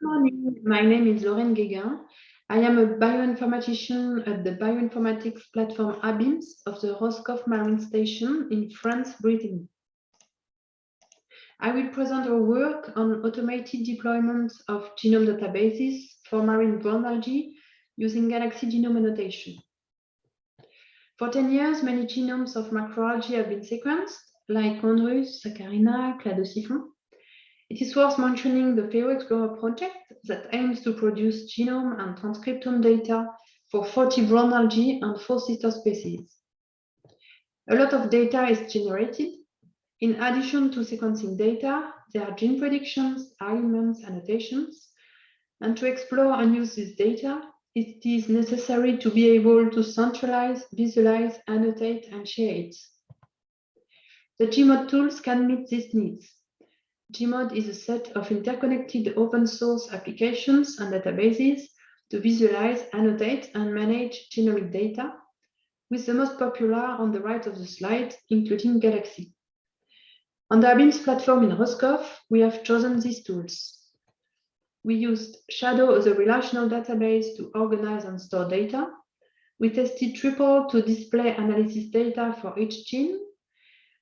Good morning. My name is Loraine Guéguen. I am a bioinformatician at the bioinformatics platform ABIMS of the Roscoff Marine Station in France, Brittany. I will present our work on automated deployment of genome databases for marine brown algae using Galaxy Genome Annotation. For 10 years, many genomes of macroalgae have been sequenced, like Chondrus, Saccharina, Cladosiphon. It is worth mentioning the Phaeoexplorer project that aims to produce genome and transcriptome data for 40 brown algae and four sister species. A lot of data is generated. In addition to sequencing data, there are gene predictions, arguments, annotations. And to explore and use this data, it is necessary to be able to centralize, visualize, annotate, and share it. The Gmod tools can meet these needs. Gmod is a set of interconnected open source applications and databases to visualize, annotate, and manage genomic data, with the most popular on the right of the slide, including Galaxy. On the ABIMS platform in Roscoff, we have chosen these tools. We used Chado as a relational database to organize and store data. We tested Tripal to display analysis data for each gene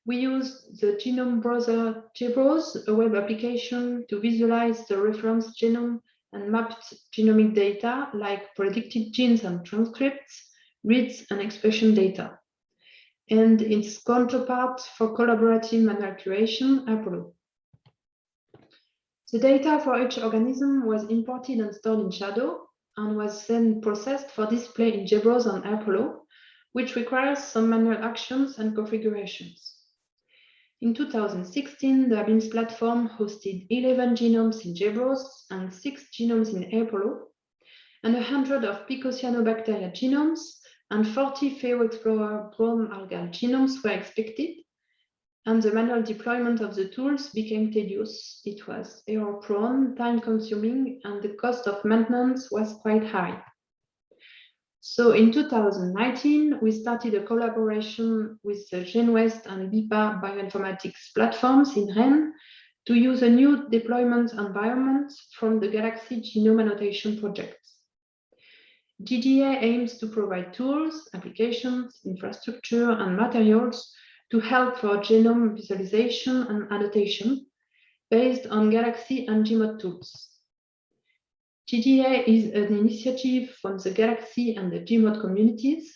we use the genome browser GBrowse, a web application to visualize the reference genome and mapped genomic data like predicted genes and transcripts, reads and expression data. And its counterpart for collaborative manual curation, Apollo. The data for each organism was imported and stored in Chado and was then processed for display in GBrowse and Apollo, which requires some manual actions and configurations. In 2016, the ABIMS platform hosted 11 genomes in GBrowse and 6 genomes in Apollo, and 100 of Picocyanobacteria genomes and 40 Phaeoexplorer brown algal genomes were expected, and the manual deployment of the tools became tedious. It was error-prone, time-consuming, and the cost of maintenance was quite high. So in 2019, we started a collaboration with the GenOuest and BIPAA bioinformatics platforms in Rennes to use a new deployment environment from the Galaxy Genome Annotation project. GGA aims to provide tools, applications, infrastructure, and materials to help for genome visualization and annotation based on Galaxy and Gmod tools. GGA is an initiative from the Galaxy and the Gmod communities.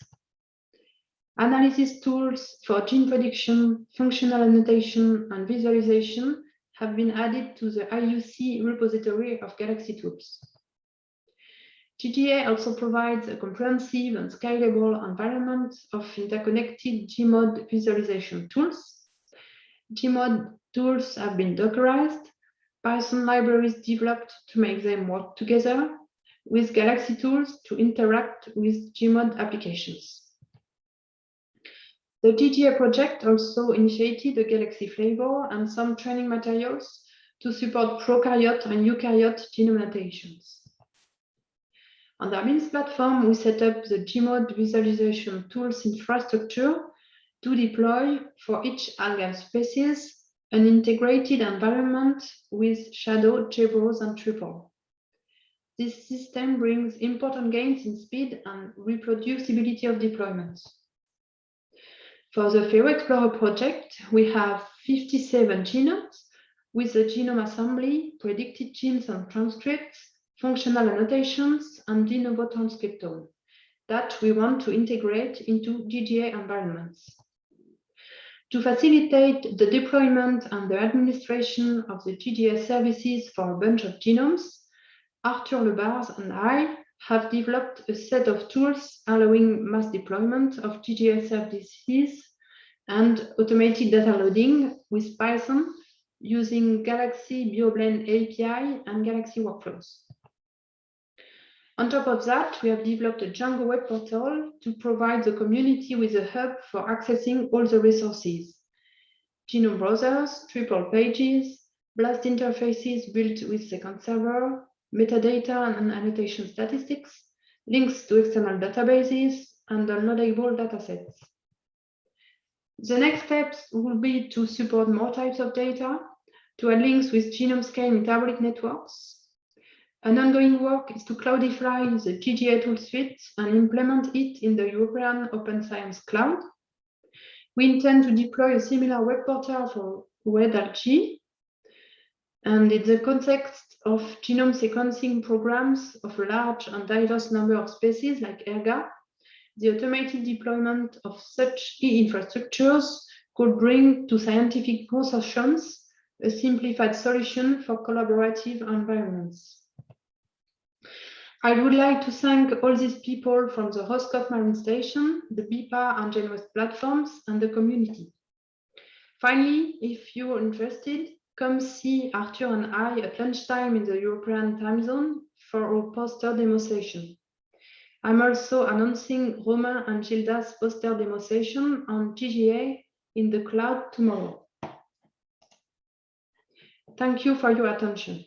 Analysis tools for gene prediction, functional annotation, and visualization have been added to the IUC repository of Galaxy tools. GGA also provides a comprehensive and scalable environment of interconnected Gmod visualization tools. Gmod tools have been Dockerized Python libraries developed to make them work together with Galaxy tools to interact with Gmod applications. The GGA project also initiated a Galaxy flavor and some training materials to support prokaryote and eukaryote genome annotations. On the ABIMS platform, we set up the Gmod visualization tools infrastructure to deploy for each algal species an integrated environment with Chado, GBrowse, and Tripal. This system brings important gains in speed and reproducibility of deployments. For the Phaeoexplorer project, we have 57 genomes with the genome assembly, predicted genes and transcripts, functional annotations, and de novo transcriptome that we want to integrate into GGA environments. To facilitate the deployment and the administration of the GGA services for a bunch of genomes, Arthur Le Bars and I have developed a set of tools allowing mass deployment of GGA services and automated data loading with Python using Galaxy BioBlend API and Galaxy Workflows. On top of that, we have developed a Django web portal to provide the community with a hub for accessing all the resources. Genome browsers, Tripal pages, BLAST interfaces built with SequenceServer, metadata and annotation statistics, links to external databases, and downloadable datasets. The next steps will be to support more types of data, to add links with genome scale metabolic networks, An ongoing work is to cloudify the GGA tool suite and implement it in the European Open Science Cloud. We intend to deploy a similar web portal for WebRG. And in the context of genome sequencing programs of a large and diverse number of species like ERGA, the automated deployment of such e-infrastructures could bring to scientific consortiums a simplified solution for collaborative environments. I would like to thank all these people from the Roscoff Marine Station, the BIPAA and GenOuest platforms, and the community. Finally, if you're interested, come see Arthur and I at lunchtime in the European time zone for our poster demonstration. I'm also announcing Romain and Gilda's poster demonstration on GGA in the cloud tomorrow. Thank you for your attention.